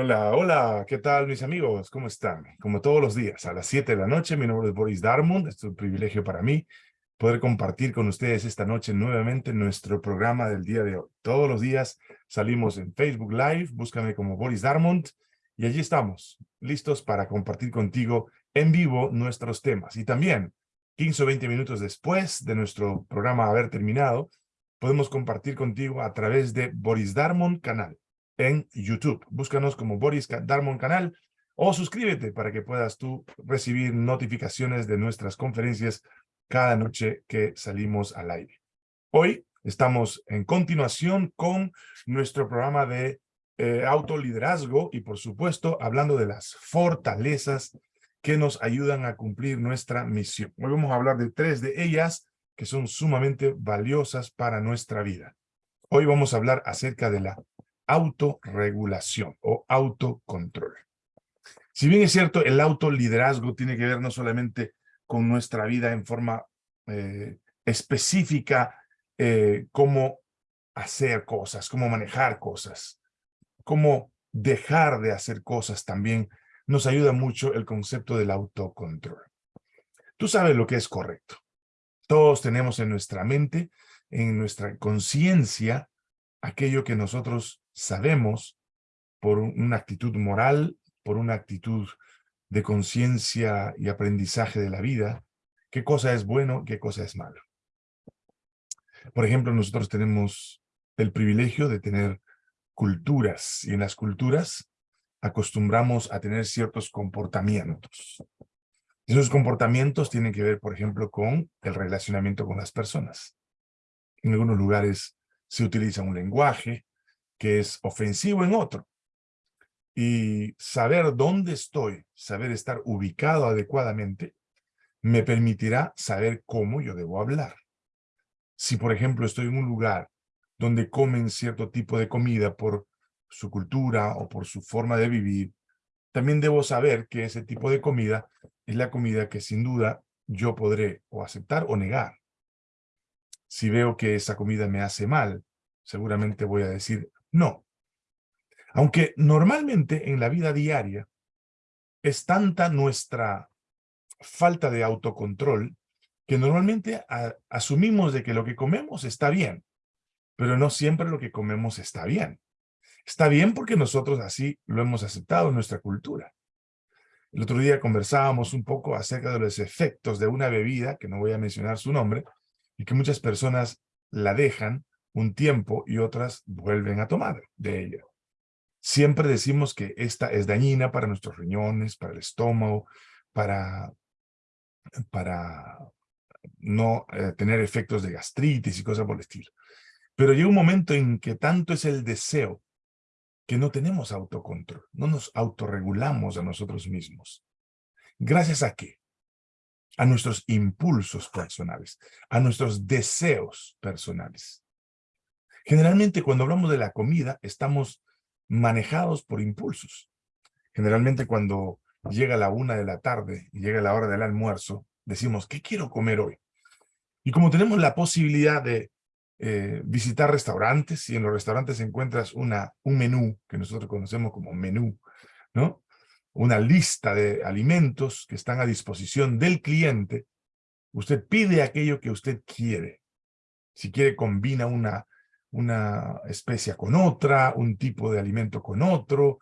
Hola, hola, ¿qué tal mis amigos? ¿Cómo están? Como todos los días, a las 7 de la noche, mi nombre es Boris Darmond, es un privilegio para mí poder compartir con ustedes esta noche nuevamente nuestro programa del día de hoy. Todos los días salimos en Facebook Live, búscame como Boris Darmond, y allí estamos, listos para compartir contigo en vivo nuestros temas. Y también, 15 o 20 minutos después de nuestro programa haber terminado, podemos compartir contigo a través de Boris Darmond Canal en YouTube. Búscanos como Boris Darmon Canal o suscríbete para que puedas tú recibir notificaciones de nuestras conferencias cada noche que salimos al aire. Hoy estamos en continuación con nuestro programa de eh, autoliderazgo y por supuesto hablando de las fortalezas que nos ayudan a cumplir nuestra misión. Hoy vamos a hablar de tres de ellas que son sumamente valiosas para nuestra vida. Hoy vamos a hablar acerca de la autorregulación o autocontrol. Si bien es cierto, el autoliderazgo tiene que ver no solamente con nuestra vida en forma eh, específica, eh, cómo hacer cosas, cómo manejar cosas, cómo dejar de hacer cosas también, nos ayuda mucho el concepto del autocontrol. Tú sabes lo que es correcto. Todos tenemos en nuestra mente, en nuestra conciencia, aquello que nosotros sabemos por una actitud moral, por una actitud de conciencia y aprendizaje de la vida, qué cosa es bueno, qué cosa es malo. Por ejemplo, nosotros tenemos el privilegio de tener culturas, y en las culturas acostumbramos a tener ciertos comportamientos. Esos comportamientos tienen que ver, por ejemplo, con el relacionamiento con las personas. En algunos lugares se utiliza un lenguaje, que es ofensivo en otro. Y saber dónde estoy, saber estar ubicado adecuadamente, me permitirá saber cómo yo debo hablar. Si, por ejemplo, estoy en un lugar donde comen cierto tipo de comida por su cultura o por su forma de vivir, también debo saber que ese tipo de comida es la comida que sin duda yo podré o aceptar o negar. Si veo que esa comida me hace mal, seguramente voy a decir, no. Aunque normalmente en la vida diaria es tanta nuestra falta de autocontrol que normalmente asumimos de que lo que comemos está bien, pero no siempre lo que comemos está bien. Está bien porque nosotros así lo hemos aceptado en nuestra cultura. El otro día conversábamos un poco acerca de los efectos de una bebida, que no voy a mencionar su nombre, y que muchas personas la dejan un tiempo y otras vuelven a tomar de ella. Siempre decimos que esta es dañina para nuestros riñones, para el estómago, para, para no eh, tener efectos de gastritis y cosas por el estilo. Pero llega un momento en que tanto es el deseo que no tenemos autocontrol, no nos autorregulamos a nosotros mismos. ¿Gracias a qué? A nuestros impulsos personales, a nuestros deseos personales. Generalmente cuando hablamos de la comida estamos manejados por impulsos. Generalmente cuando llega la una de la tarde y llega la hora del almuerzo, decimos, ¿qué quiero comer hoy? Y como tenemos la posibilidad de eh, visitar restaurantes, y en los restaurantes encuentras una, un menú, que nosotros conocemos como menú, ¿no? Una lista de alimentos que están a disposición del cliente, usted pide aquello que usted quiere. Si quiere, combina una una especia con otra, un tipo de alimento con otro.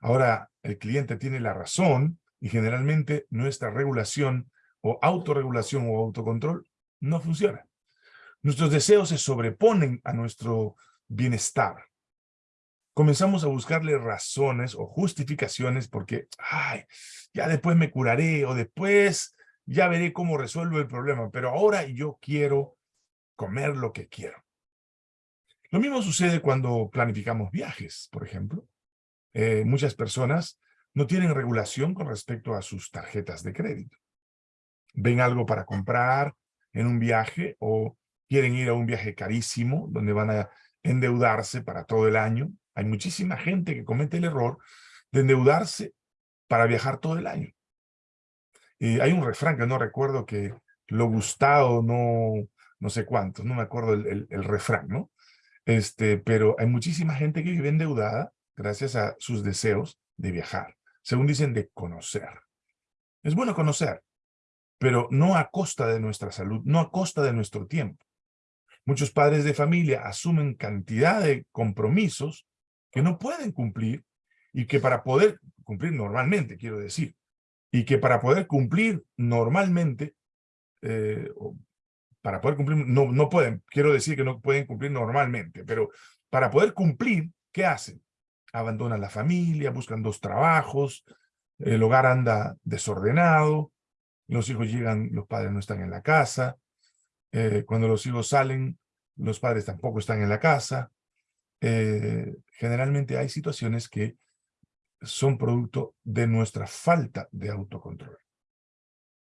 Ahora el cliente tiene la razón y generalmente nuestra regulación o autorregulación o autocontrol no funciona. Nuestros deseos se sobreponen a nuestro bienestar. Comenzamos a buscarle razones o justificaciones porque, ay, ya después me curaré o después ya veré cómo resuelvo el problema, pero ahora yo quiero comer lo que quiero. Lo mismo sucede cuando planificamos viajes, por ejemplo. Eh, muchas personas no tienen regulación con respecto a sus tarjetas de crédito. Ven algo para comprar en un viaje o quieren ir a un viaje carísimo donde van a endeudarse para todo el año. Hay muchísima gente que comete el error de endeudarse para viajar todo el año. hay un refrán que no recuerdo que lo gustado no, no sé cuánto, no me acuerdo el refrán, ¿no? Este, pero hay muchísima gente que vive endeudada gracias a sus deseos de viajar. Según dicen, de conocer. Es bueno conocer, pero no a costa de nuestra salud, no a costa de nuestro tiempo. Muchos padres de familia asumen cantidad de compromisos que no pueden cumplir y que para poder cumplir normalmente, quiero decir, y que para poder cumplir normalmente, eh, para poder cumplir, no, no pueden, quiero decir que no pueden cumplir normalmente, pero para poder cumplir, ¿qué hacen? Abandonan la familia, buscan dos trabajos, el hogar anda desordenado, los hijos llegan, los padres no están en la casa, eh, cuando los hijos salen, los padres tampoco están en la casa. Eh, generalmente hay situaciones que son producto de nuestra falta de autocontrol.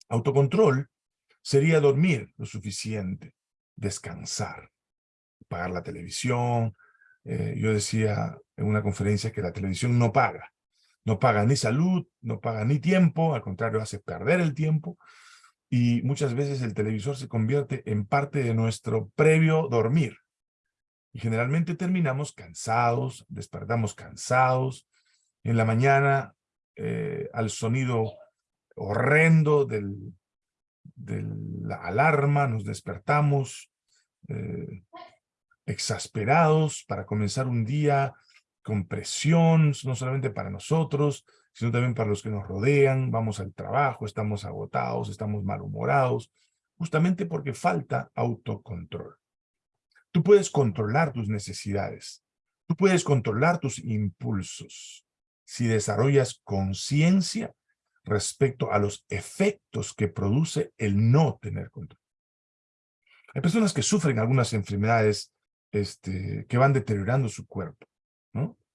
Autocontrol sería dormir lo suficiente, descansar, pagar la televisión. Eh, yo decía en una conferencia que la televisión no paga. No paga ni salud, no paga ni tiempo, al contrario, hace perder el tiempo. Y muchas veces el televisor se convierte en parte de nuestro previo dormir. Y generalmente terminamos cansados, despertamos cansados. En la mañana, eh, al sonido horrendo del, de la alarma, nos despertamos eh, exasperados para comenzar un día con presión, no solamente para nosotros, sino también para los que nos rodean, vamos al trabajo, estamos agotados, estamos malhumorados, justamente porque falta autocontrol. Tú puedes controlar tus necesidades, tú puedes controlar tus impulsos si desarrollas conciencia respecto a los efectos que produce el no tener control. Hay personas que sufren algunas enfermedades este, que van deteriorando su cuerpo.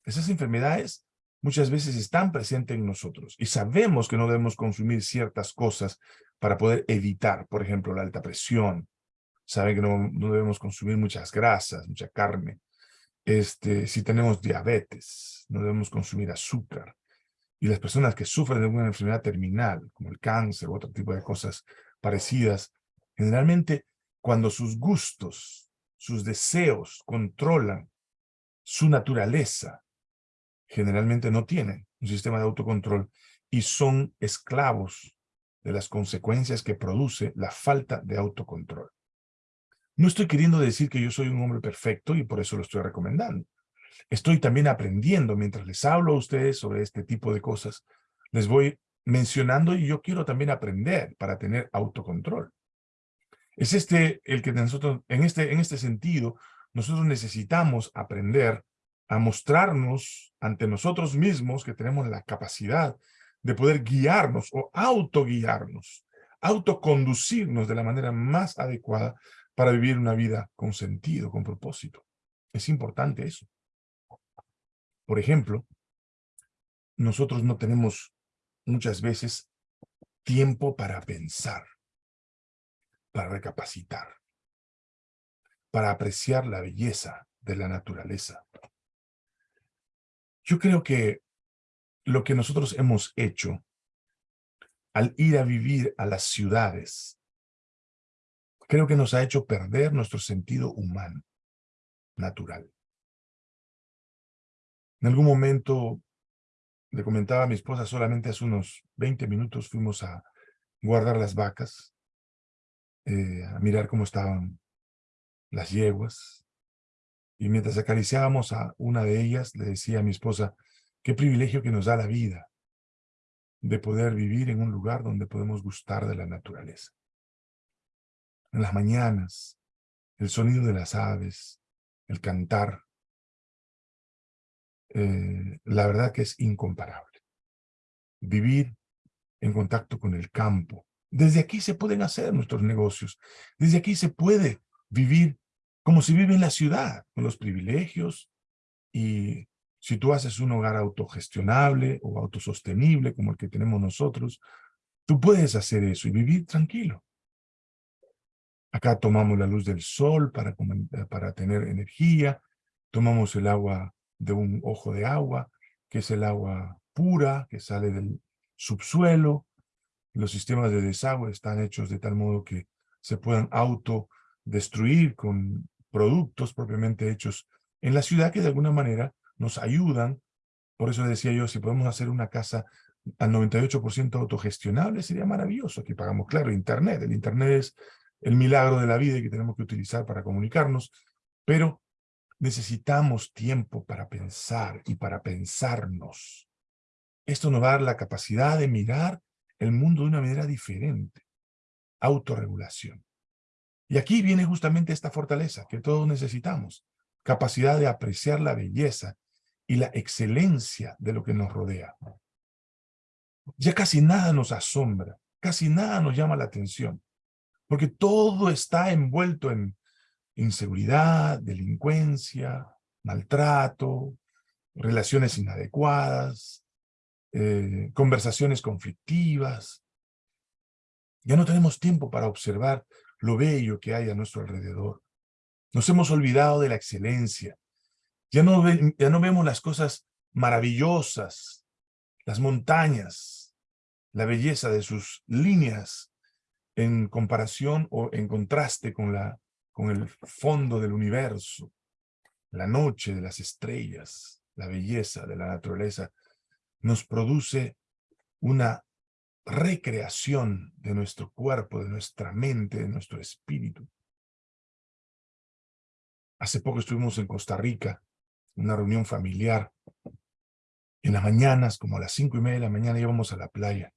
Esas enfermedades muchas veces están presentes en nosotros y sabemos que no debemos consumir ciertas cosas para poder evitar, por ejemplo, la alta presión. Saben que no, no debemos consumir muchas grasas, mucha carne. Este, si tenemos diabetes, no debemos consumir azúcar y las personas que sufren de alguna enfermedad terminal, como el cáncer u otro tipo de cosas parecidas, generalmente cuando sus gustos, sus deseos controlan su naturaleza, generalmente no tienen un sistema de autocontrol y son esclavos de las consecuencias que produce la falta de autocontrol. No estoy queriendo decir que yo soy un hombre perfecto y por eso lo estoy recomendando. Estoy también aprendiendo mientras les hablo a ustedes sobre este tipo de cosas. Les voy mencionando y yo quiero también aprender para tener autocontrol. Es este el que nosotros, en este, en este sentido, nosotros necesitamos aprender a mostrarnos ante nosotros mismos que tenemos la capacidad de poder guiarnos o autoguiarnos, autoconducirnos de la manera más adecuada para vivir una vida con sentido, con propósito. Es importante eso. Por ejemplo, nosotros no tenemos muchas veces tiempo para pensar, para recapacitar, para apreciar la belleza de la naturaleza. Yo creo que lo que nosotros hemos hecho al ir a vivir a las ciudades, creo que nos ha hecho perder nuestro sentido humano, natural. En algún momento, le comentaba a mi esposa, solamente hace unos 20 minutos fuimos a guardar las vacas, eh, a mirar cómo estaban las yeguas. Y mientras acariciábamos a una de ellas, le decía a mi esposa, qué privilegio que nos da la vida de poder vivir en un lugar donde podemos gustar de la naturaleza. En las mañanas, el sonido de las aves, el cantar, eh, la verdad que es incomparable. Vivir en contacto con el campo. Desde aquí se pueden hacer nuestros negocios. Desde aquí se puede vivir como si vive en la ciudad, con los privilegios. Y si tú haces un hogar autogestionable o autosostenible como el que tenemos nosotros, tú puedes hacer eso y vivir tranquilo. Acá tomamos la luz del sol para, para tener energía, tomamos el agua de un ojo de agua, que es el agua pura que sale del subsuelo. Los sistemas de desagüe están hechos de tal modo que se puedan autodestruir con productos propiamente hechos en la ciudad que de alguna manera nos ayudan Por eso decía yo, si podemos hacer una casa al 98% autogestionable, sería maravilloso. Aquí pagamos, claro, Internet. El Internet es el milagro de la vida y que tenemos que utilizar para comunicarnos, pero necesitamos tiempo para pensar y para pensarnos. Esto nos va a la capacidad de mirar el mundo de una manera diferente. Autorregulación. Y aquí viene justamente esta fortaleza que todos necesitamos. Capacidad de apreciar la belleza y la excelencia de lo que nos rodea. Ya casi nada nos asombra, casi nada nos llama la atención, porque todo está envuelto en inseguridad, delincuencia, maltrato, relaciones inadecuadas, eh, conversaciones conflictivas. Ya no tenemos tiempo para observar lo bello que hay a nuestro alrededor. Nos hemos olvidado de la excelencia. Ya no, ya no vemos las cosas maravillosas, las montañas, la belleza de sus líneas en comparación o en contraste con la con el fondo del universo, la noche de las estrellas, la belleza de la naturaleza, nos produce una recreación de nuestro cuerpo, de nuestra mente, de nuestro espíritu. Hace poco estuvimos en Costa Rica, una reunión familiar. En las mañanas, como a las cinco y media de la mañana, íbamos a la playa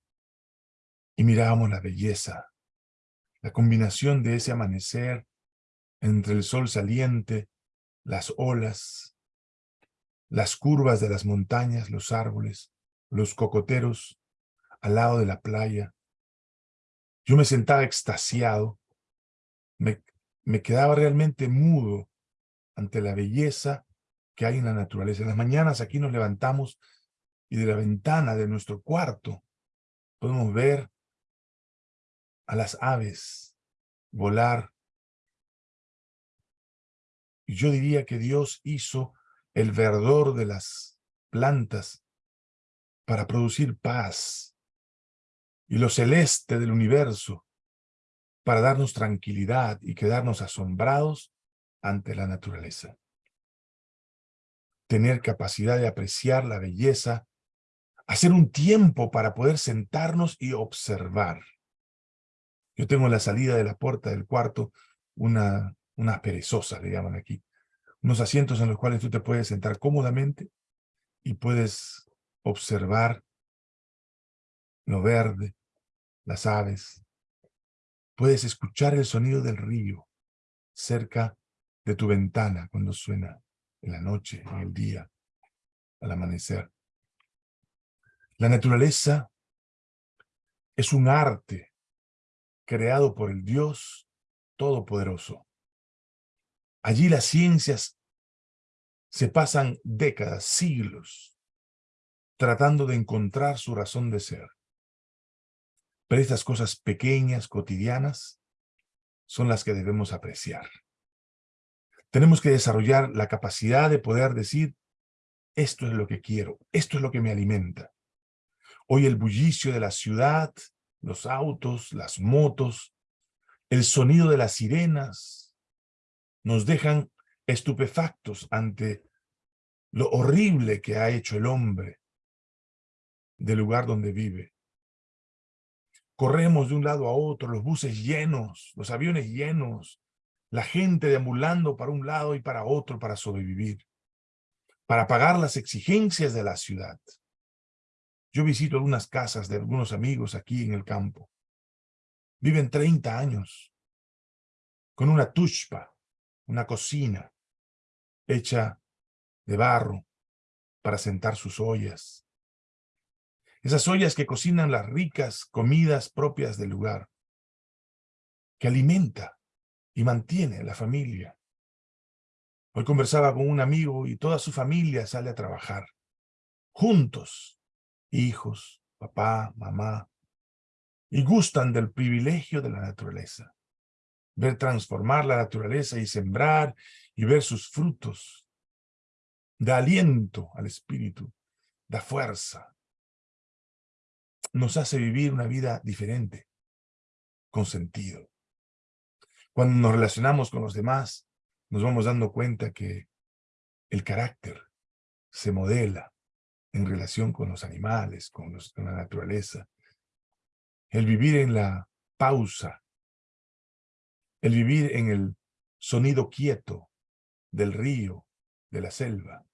y mirábamos la belleza, la combinación de ese amanecer entre el sol saliente, las olas, las curvas de las montañas, los árboles, los cocoteros, al lado de la playa. Yo me sentaba extasiado, me, me quedaba realmente mudo ante la belleza que hay en la naturaleza. En las mañanas aquí nos levantamos y de la ventana de nuestro cuarto podemos ver a las aves volar yo diría que Dios hizo el verdor de las plantas para producir paz y lo celeste del universo para darnos tranquilidad y quedarnos asombrados ante la naturaleza. Tener capacidad de apreciar la belleza, hacer un tiempo para poder sentarnos y observar. Yo tengo en la salida de la puerta del cuarto una unas perezosas le llaman aquí, unos asientos en los cuales tú te puedes sentar cómodamente y puedes observar lo verde, las aves. Puedes escuchar el sonido del río cerca de tu ventana cuando suena en la noche, en el día, al amanecer. La naturaleza es un arte creado por el Dios Todopoderoso. Allí las ciencias se pasan décadas, siglos, tratando de encontrar su razón de ser. Pero estas cosas pequeñas, cotidianas, son las que debemos apreciar. Tenemos que desarrollar la capacidad de poder decir, esto es lo que quiero, esto es lo que me alimenta. Hoy el bullicio de la ciudad, los autos, las motos, el sonido de las sirenas, nos dejan estupefactos ante lo horrible que ha hecho el hombre del lugar donde vive. Corremos de un lado a otro, los buses llenos, los aviones llenos, la gente deambulando para un lado y para otro para sobrevivir, para pagar las exigencias de la ciudad. Yo visito algunas casas de algunos amigos aquí en el campo. Viven 30 años, con una tushpa, una cocina hecha de barro para sentar sus ollas. Esas ollas que cocinan las ricas comidas propias del lugar, que alimenta y mantiene a la familia. Hoy conversaba con un amigo y toda su familia sale a trabajar, juntos, hijos, papá, mamá, y gustan del privilegio de la naturaleza ver transformar la naturaleza y sembrar y ver sus frutos. Da aliento al espíritu, da fuerza. Nos hace vivir una vida diferente, con sentido. Cuando nos relacionamos con los demás, nos vamos dando cuenta que el carácter se modela en relación con los animales, con, con la naturaleza. El vivir en la pausa. El vivir en el sonido quieto del río, de la selva,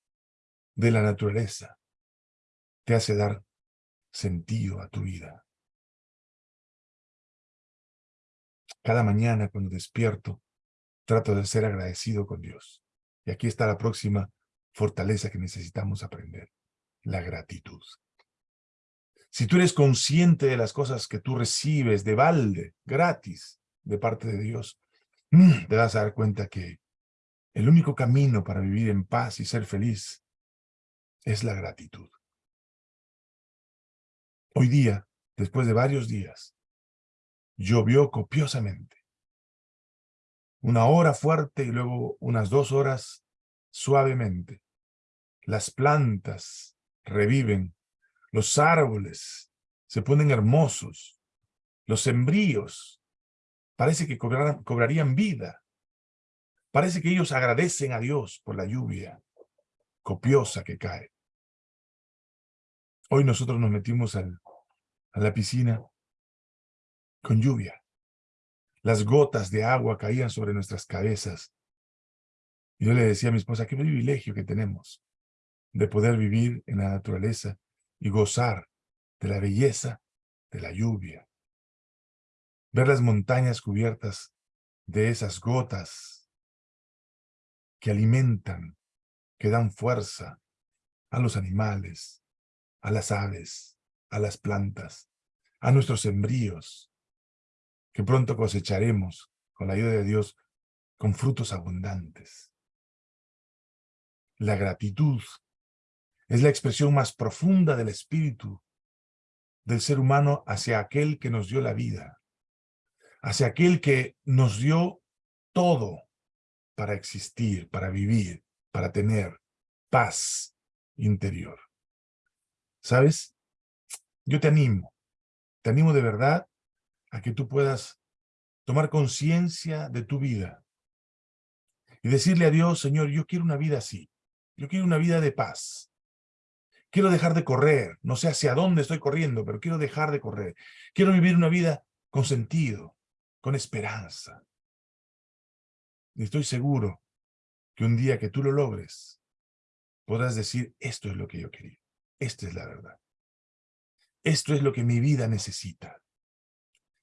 de la naturaleza, te hace dar sentido a tu vida. Cada mañana cuando despierto, trato de ser agradecido con Dios. Y aquí está la próxima fortaleza que necesitamos aprender, la gratitud. Si tú eres consciente de las cosas que tú recibes de balde, gratis, de parte de Dios, mm, te vas a dar cuenta que el único camino para vivir en paz y ser feliz es la gratitud. Hoy día, después de varios días, llovió copiosamente. Una hora fuerte y luego unas dos horas suavemente. Las plantas reviven, los árboles se ponen hermosos, los sembríos parece que cobrarían vida. Parece que ellos agradecen a Dios por la lluvia copiosa que cae. Hoy nosotros nos metimos a la piscina con lluvia. Las gotas de agua caían sobre nuestras cabezas. Y yo le decía a mi esposa, qué privilegio que tenemos de poder vivir en la naturaleza y gozar de la belleza de la lluvia. Ver las montañas cubiertas de esas gotas que alimentan, que dan fuerza a los animales, a las aves, a las plantas, a nuestros sembríos, que pronto cosecharemos, con la ayuda de Dios, con frutos abundantes. La gratitud es la expresión más profunda del espíritu del ser humano hacia aquel que nos dio la vida, hacia aquel que nos dio todo para existir, para vivir, para tener paz interior. ¿Sabes? Yo te animo, te animo de verdad a que tú puedas tomar conciencia de tu vida y decirle a Dios, Señor, yo quiero una vida así, yo quiero una vida de paz. Quiero dejar de correr, no sé hacia dónde estoy corriendo, pero quiero dejar de correr. Quiero vivir una vida con sentido, con esperanza. Y estoy seguro que un día que tú lo logres, podrás decir, esto es lo que yo quería. Esta es la verdad. Esto es lo que mi vida necesita.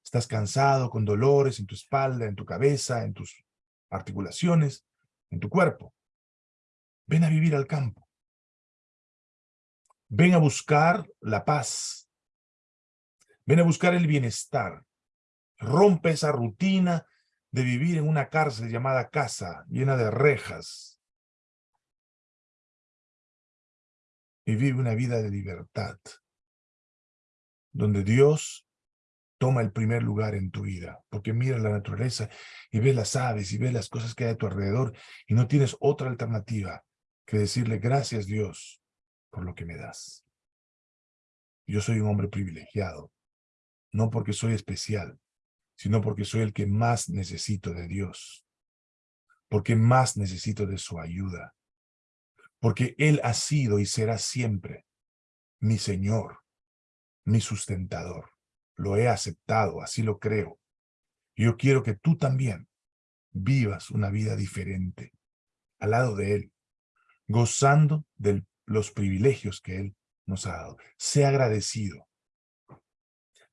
Estás cansado, con dolores en tu espalda, en tu cabeza, en tus articulaciones, en tu cuerpo. Ven a vivir al campo. Ven a buscar la paz. Ven a buscar el bienestar. Rompe esa rutina de vivir en una cárcel llamada casa, llena de rejas, y vive una vida de libertad, donde Dios toma el primer lugar en tu vida, porque mira la naturaleza y ves las aves y ves las cosas que hay a tu alrededor y no tienes otra alternativa que decirle gracias Dios por lo que me das. Yo soy un hombre privilegiado, no porque soy especial, sino porque soy el que más necesito de Dios, porque más necesito de su ayuda, porque Él ha sido y será siempre mi Señor, mi sustentador. Lo he aceptado, así lo creo. Yo quiero que tú también vivas una vida diferente al lado de Él, gozando de los privilegios que Él nos ha dado. Sé agradecido.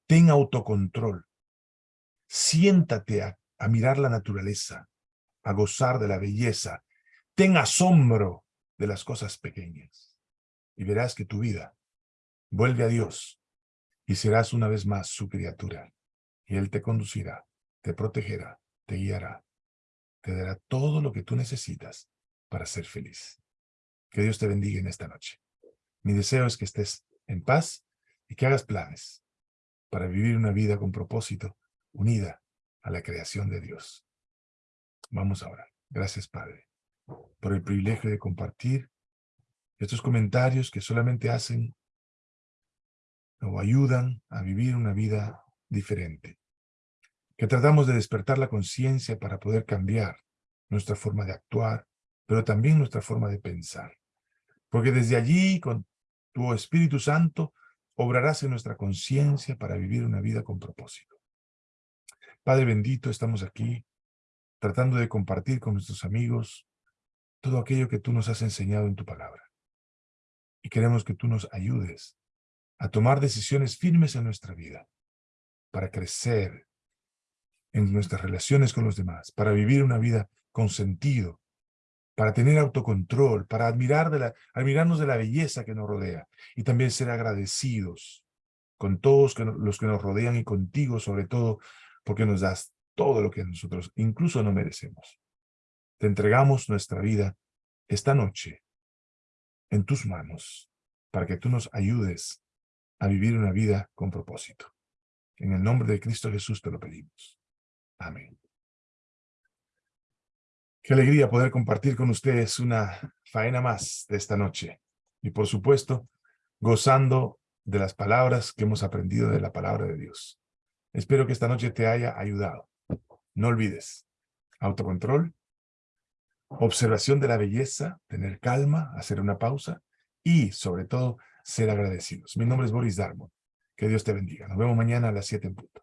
Ten autocontrol. Siéntate a, mirar la naturaleza, a gozar de la belleza. Ten asombro de las cosas pequeñas. Y verás que tu vida vuelve a Dios y serás una vez más su criatura. Y Él te conducirá, te protegerá, te guiará, te dará todo lo que tú necesitas para ser feliz. Que Dios te bendiga en esta noche. Mi deseo es que estés en paz y que hagas planes para vivir una vida con propósito, unida a la creación de Dios. Vamos ahora. Gracias, Padre por el privilegio de compartir estos comentarios que solamente hacen o ayudan a vivir una vida diferente. Que tratamos de despertar la conciencia para poder cambiar nuestra forma de actuar, pero también nuestra forma de pensar. Porque desde allí, con tu Espíritu Santo obrarás en nuestra conciencia para vivir una vida con propósito. Padre bendito, estamos aquí tratando de compartir con nuestros amigos todo aquello que tú nos has enseñado en tu palabra. Y queremos que tú nos ayudes a tomar decisiones firmes en nuestra vida para crecer en nuestras relaciones con los demás, para vivir una vida con sentido, para tener autocontrol, para admirarnos de la belleza que nos rodea y también ser agradecidos con todos los que nos rodean y contigo sobre todo porque nos das todo lo que nosotros incluso no merecemos. Te entregamos nuestra vida esta noche en tus manos para que tú nos ayudes a vivir una vida con propósito. En el nombre de Cristo Jesús te lo pedimos. Amén. Qué alegría poder compartir con ustedes una faena más de esta noche. Y por supuesto, gozando de las palabras que hemos aprendido de la palabra de Dios. Espero que esta noche te haya ayudado. No olvides, autocontrol, observación de la belleza, tener calma, hacer una pausa y, sobre todo, ser agradecidos. Mi nombre es Boris Darmon. Que Dios te bendiga. Nos vemos mañana a las 7 en punto.